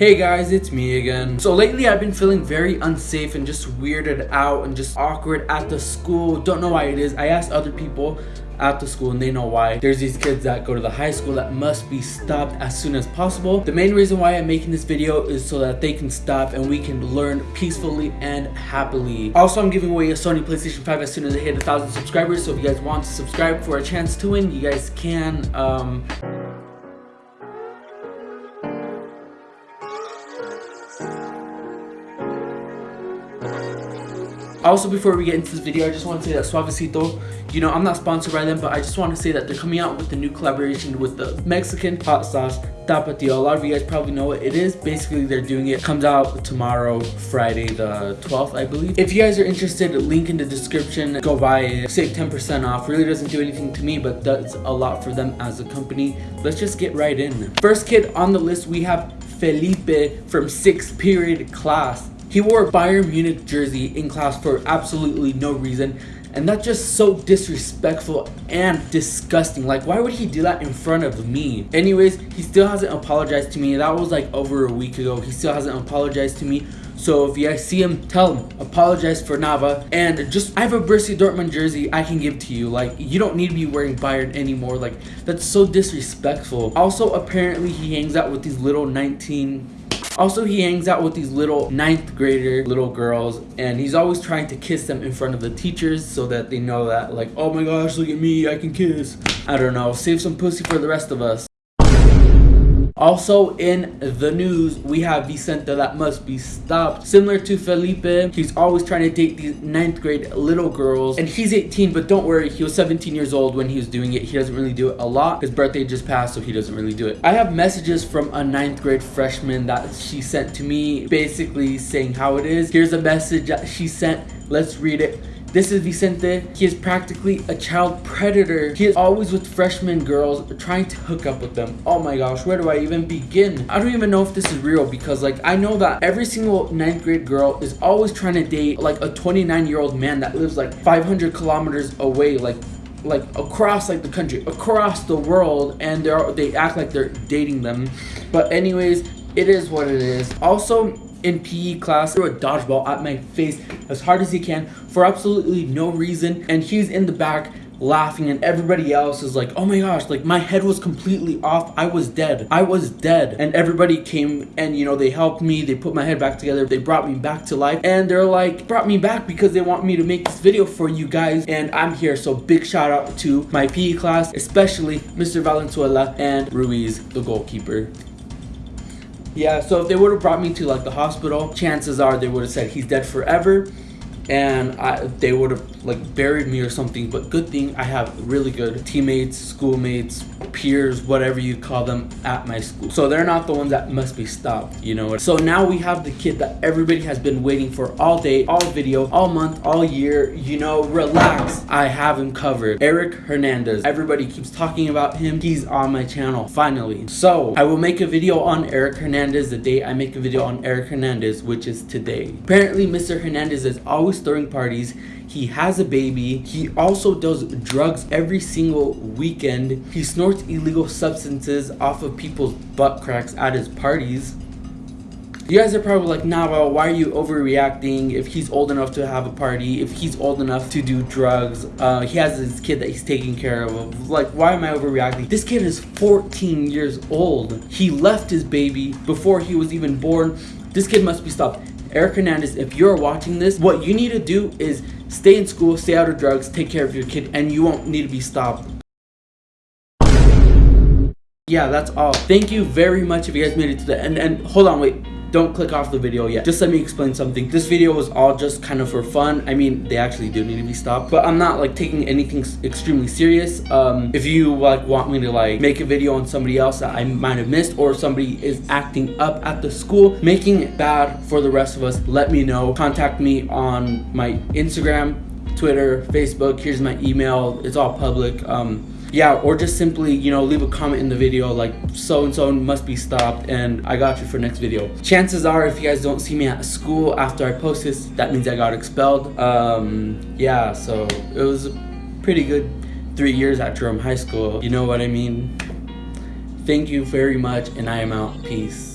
Hey guys, it's me again. So lately I've been feeling very unsafe and just weirded out and just awkward at the school. Don't know why it is. I asked other people at the school and they know why. There's these kids that go to the high school that must be stopped as soon as possible. The main reason why I'm making this video is so that they can stop and we can learn peacefully and happily. Also, I'm giving away a Sony PlayStation 5 as soon as I hit a thousand subscribers. So if you guys want to subscribe for a chance to win, you guys can. Um, Also, before we get into this video, I just want to say that Suavecito, you know, I'm not sponsored by them, but I just want to say that they're coming out with a new collaboration with the Mexican hot sauce, Tapatio. A lot of you guys probably know what it is. Basically, they're doing it. Comes out tomorrow, Friday the 12th, I believe. If you guys are interested, link in the description. Go buy it. Save 10% off. Really doesn't do anything to me, but does a lot for them as a company. Let's just get right in. First kid on the list, we have Felipe from 6th period class. He wore a Bayern Munich jersey in class for absolutely no reason. And that's just so disrespectful and disgusting. Like, why would he do that in front of me? Anyways, he still hasn't apologized to me. That was like over a week ago. He still hasn't apologized to me. So if you see him, tell him, apologize for Nava. And just, I have a Borussia Dortmund jersey I can give to you. Like, you don't need to be wearing Bayern anymore. Like, that's so disrespectful. Also, apparently he hangs out with these little 19 also, he hangs out with these little ninth grader little girls and he's always trying to kiss them in front of the teachers so that they know that like, oh my gosh, look at me, I can kiss. I don't know, save some pussy for the rest of us. Also in the news, we have Vicente that must be stopped. Similar to Felipe, he's always trying to date these ninth grade little girls. And he's 18, but don't worry, he was 17 years old when he was doing it. He doesn't really do it a lot. His birthday just passed, so he doesn't really do it. I have messages from a ninth grade freshman that she sent to me, basically saying how it is. Here's a message that she sent. Let's read it. This is Vicente. He is practically a child predator. He is always with freshman girls trying to hook up with them. Oh my gosh, where do I even begin? I don't even know if this is real because like I know that every single ninth grade girl is always trying to date like a 29 year old man that lives like 500 kilometers away like like across like the country across the world and they're they act like they're dating them but anyways it is what it is. Also in PE class threw a dodgeball at my face as hard as he can for absolutely no reason and he's in the back laughing and everybody else is like oh my gosh like my head was completely off. I was dead. I was dead. And everybody came and you know they helped me. They put my head back together. They brought me back to life. And they're like brought me back because they want me to make this video for you guys. And i'm here. So big shout out to my pe class especially mr valenzuela and ruiz the goalkeeper yeah, so if they would have brought me to like the hospital, chances are they would have said he's dead forever and I, they would have like buried me or something. But good thing i have really good teammates schoolmates peers whatever you call them at my school. So they're not the ones that must be stopped you know? So now we have the kid that everybody has been waiting for all day all video all month all year you know? Relax. I have him covered. Eric hernandez. Everybody keeps talking about him. He's on my channel finally. So i will make a video on eric hernandez the day i make a video on eric hernandez which is today. Apparently mr hernandez is always throwing parties. He has a baby. He also does drugs every single weekend. He snorts illegal substances off of people's butt cracks at his parties. You guys are probably like, nah, well, why are you overreacting? If he's old enough to have a party, if he's old enough to do drugs, uh, he has his kid that he's taking care of. Like, why am I overreacting? This kid is 14 years old. He left his baby before he was even born. This kid must be stopped. Eric Hernandez, if you're watching this, what you need to do is stay in school, stay out of drugs, take care of your kid, and you won't need to be stopped. Yeah, that's all. Thank you very much if you guys made it to the end. And hold on, wait don't click off the video yet. Just let me explain something. This video was all just kind of for fun. I mean, they actually do need to be stopped, but I'm not like taking anything extremely serious. Um, if you like want me to like make a video on somebody else that I might have missed or somebody is acting up at the school, making it bad for the rest of us, let me know. Contact me on my Instagram, Twitter, Facebook. Here's my email. It's all public. Um, yeah or just simply you know leave a comment in the video like so and so must be stopped and i got you for next video chances are if you guys don't see me at school after i post this that means i got expelled um yeah so it was a pretty good three years at Jerome High School. You know what I mean? Thank you very much and I am out. Peace.